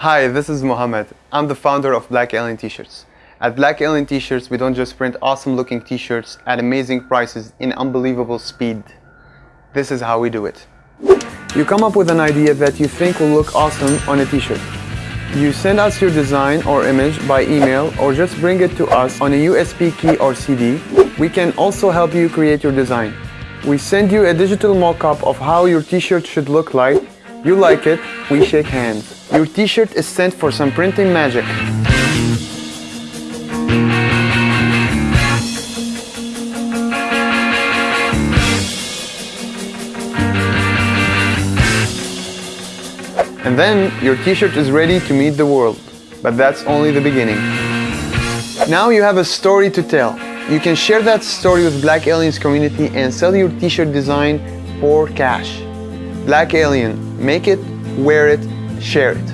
Hi, this is Mohammed. I'm the founder of Black Alien T-shirts. At Black Alien T-shirts, we don't just print awesome looking T-shirts at amazing prices in unbelievable speed. This is how we do it. You come up with an idea that you think will look awesome on a T-shirt. You send us your design or image by email or just bring it to us on a USB key or CD. We can also help you create your design. We send you a digital mock-up of how your t-shirt should look like. You like it, we shake hands. Your t-shirt is sent for some printing magic. And then your t-shirt is ready to meet the world. But that's only the beginning. Now you have a story to tell. You can share that story with Black Aliens community and sell your t-shirt design for cash. Black Alien, make it, wear it, share it.